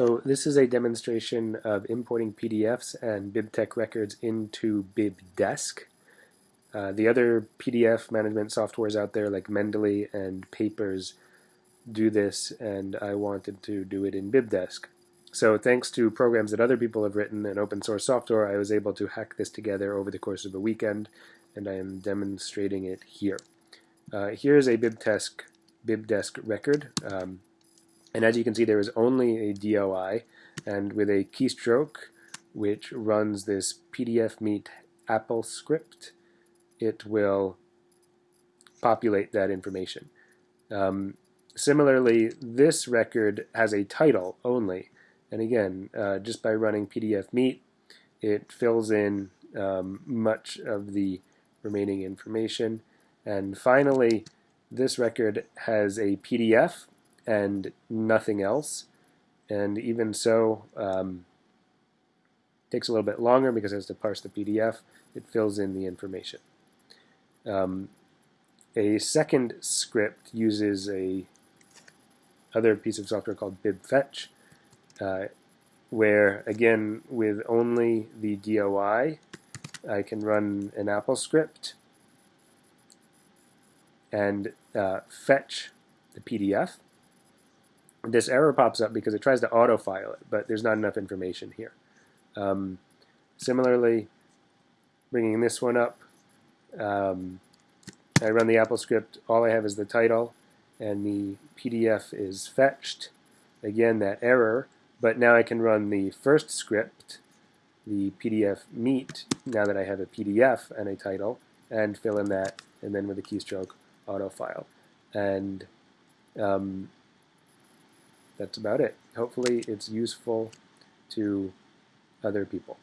So this is a demonstration of importing PDFs and BibTeX records into BibDesk. Uh, the other PDF management softwares out there like Mendeley and Papers do this and I wanted to do it in BibDesk. So thanks to programs that other people have written and open source software I was able to hack this together over the course of a weekend and I am demonstrating it here. Uh, here is a BibDesk, BibDesk record. Um, and as you can see, there is only a DOI, and with a keystroke, which runs this pdfmeat Apple script, it will populate that information. Um, similarly, this record has a title only, and again, uh, just by running pdfmeat, it fills in um, much of the remaining information. And finally, this record has a PDF and nothing else. And even so, um, takes a little bit longer because it has to parse the PDF. It fills in the information. Um, a second script uses a other piece of software called bibfetch, uh, where again with only the DOI, I can run an Apple script and uh, fetch the PDF this error pops up because it tries to autofile it, but there's not enough information here. Um, similarly, bringing this one up, um, I run the Apple script, all I have is the title, and the PDF is fetched. Again, that error, but now I can run the first script, the PDF meet, now that I have a PDF and a title, and fill in that, and then with a keystroke, autofile. And um, that's about it. Hopefully it's useful to other people.